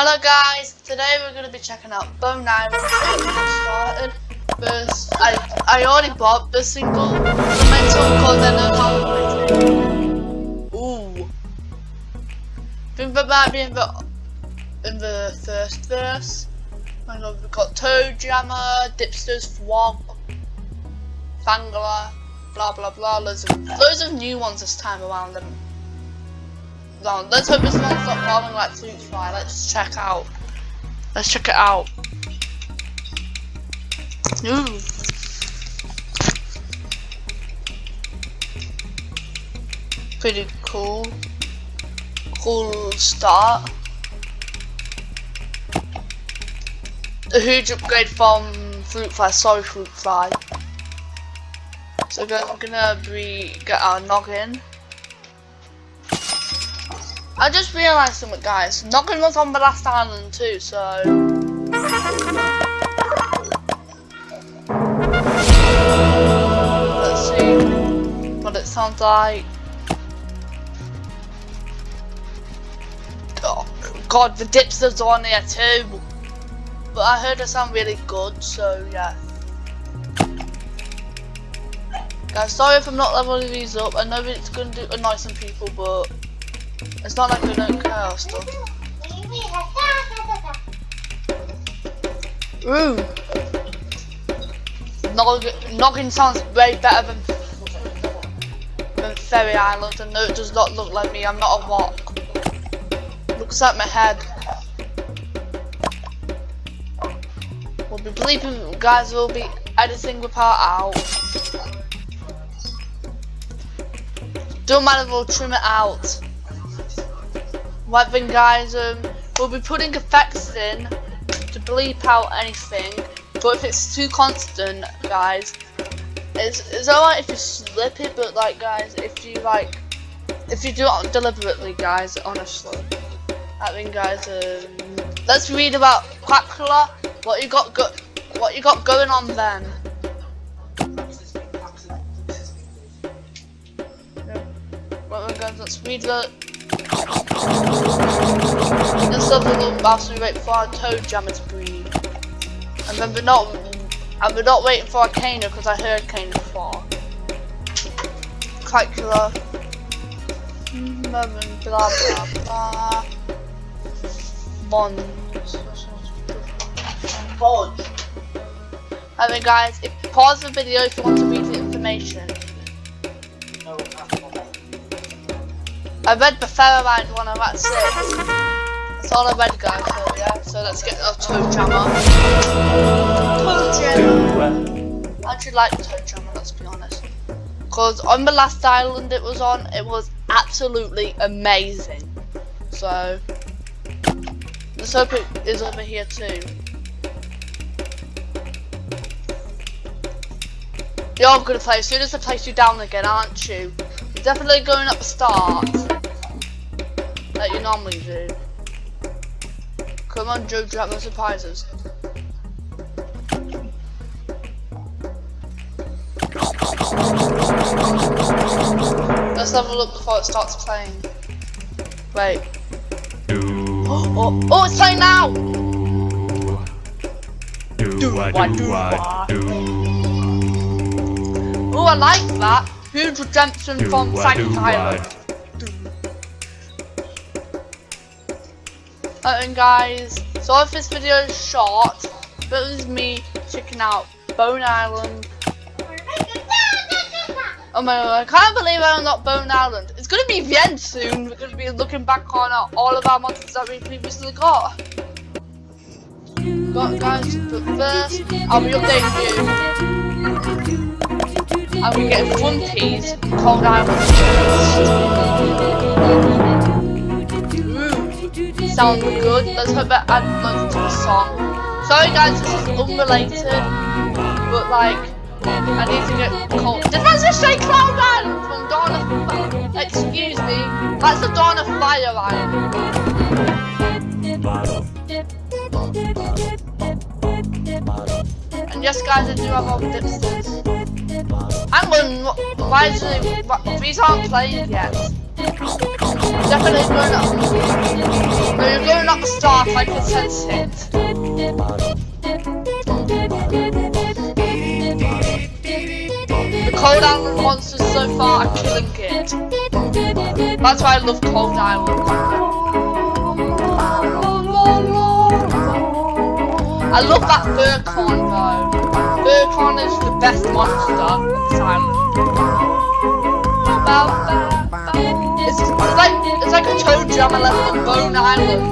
Hello guys, today we're going to be checking out Bone Island started. First, I, I already bought the single Ooh. Think that might be in the, in the first verse. I know we've got ToeJammer, Dipsters, Fwog, Fangler, blah blah blah, loads of, loads of new ones this time around. And, Let's hope this one's not falling like Flute Fly. Let's check out. Let's check it out. Ooh. Pretty cool. Cool start. A huge upgrade from Fruit Fly. Sorry, Fruit Fly. So I'm gonna be get our noggin. I just realised something guys, Noggin was on the last island too, so... Let's see what it sounds like. Oh, God, the dipsters are on here too. But I heard it sound really good, so yeah. Guys, sorry if I'm not leveling these up. I know it's going to do annoy some people, but it's not like we don't care stuff. Ooh. Noggin, Noggin sounds way better than, than Fairy Island. And no, it does not look like me. I'm not a rock. Looks like my head. We'll be bleeping, guys. We'll be editing the part out. Don't matter, we'll trim it out. Right guys, um, we'll be putting effects in to bleep out anything, but if it's too constant, guys, it's, it's alright if you slip it, but like guys, if you like, if you do it deliberately, guys, honestly. I mean guys, um, let's read about Quackula, what you got go what you got going on then. Well, guys, let's read the Have a look we wait for our ToeJammer to breed. And then we're not and we're not waiting for a Kano because I heard Kano before. Calcula. Blah blah blah. Bonds. Bonds. Mean guys, if, pause the video if you want to read the information. I read the Ferromine one, I'm at six. That's all I read, guys. So yeah, so let's get our ToeJammer. ToeJammer. I actually like ToeJammer, let's be honest. Because on the last island it was on, it was absolutely amazing. So let's hope it is over here too. You're gonna play as soon as I place you down again, aren't you? You're definitely going up the start normally do. Come on, Joe, drop the surprises. Let's level up before it starts playing. Wait. Oh, oh, oh it's playing now! Do, what, do, what, do. Oh, I like that. Huge redemption from Sanctus Island. And guys, so if this video is short, but it was me checking out Bone Island. Oh my god, I can't believe I'm not Bone Island. It's gonna be the end soon. We're gonna be looking back on all of our monsters that we previously got. Got guys, but first I'll be updating you. I'll be getting Flunkies, Cold Island sound good. Let's hope it adds loads to the song. Sorry guys, this is unrelated, but like, I need to get cold. Did I just say Cloud Island from Dawn of Excuse me, that's the Dawn of Fire Island. And yes guys, I do have all the dipsters. Hang on, why is it, these aren't played yet. Definitely going up. No, you're going up the start, I can sense it. The Cold Island monsters so far are killing it. That's why I love Cold Island. I love that Furcorn though. Furcorn is the best monster on this island. It's, it's like it's like a toe jam I left on Bone Island.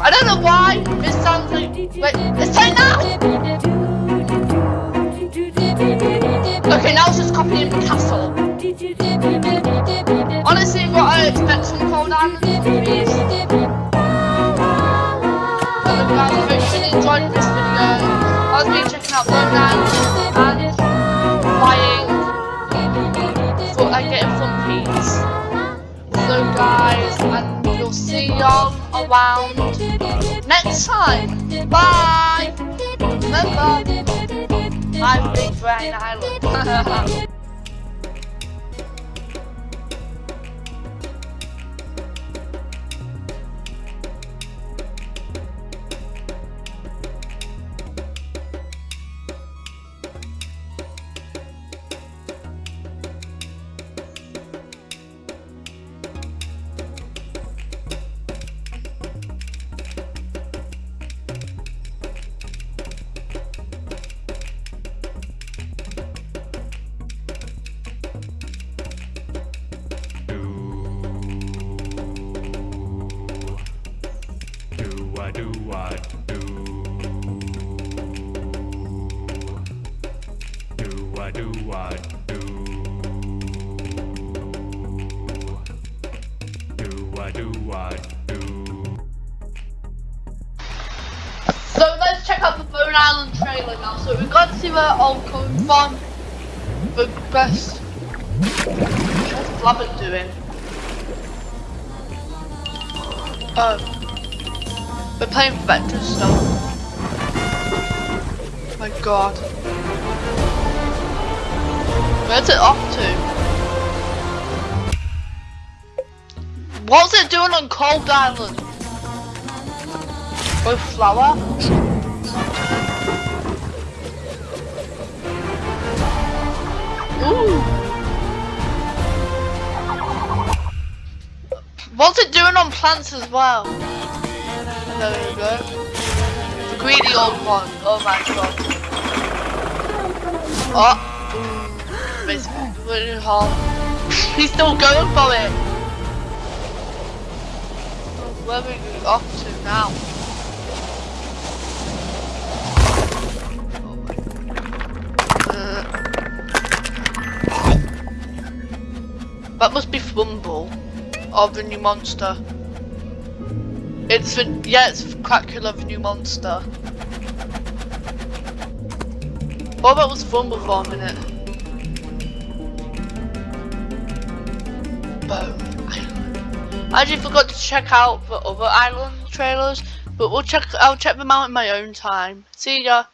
I don't know why this sounds like it's time now. Okay, now it's just copying Castle. Honestly, what I expect from So guys, and we'll see y'all around next time. Bye! Remember, I'm Big Brain Island. I do what do? So let's check out the Bone Island trailer now. So we've got to uh, see where all coming from. The best. What's Blabbert doing? Um, oh. We're playing Vector still. My god. Where's it off to? What's it doing on Cold Island? With flour? Ooh. What's it doing on plants as well? There we go. The greedy old one. Oh my god. Oh. Basically, hard. He's still going for it. Where are we off to now? Uh. That must be Fumble of the new monster. It's the yeah, it's Quackula the new monster. Oh, what about was Fumble for a minute? Island. I actually forgot to check out the other island trailers, but we'll check. I'll check them out in my own time. See ya.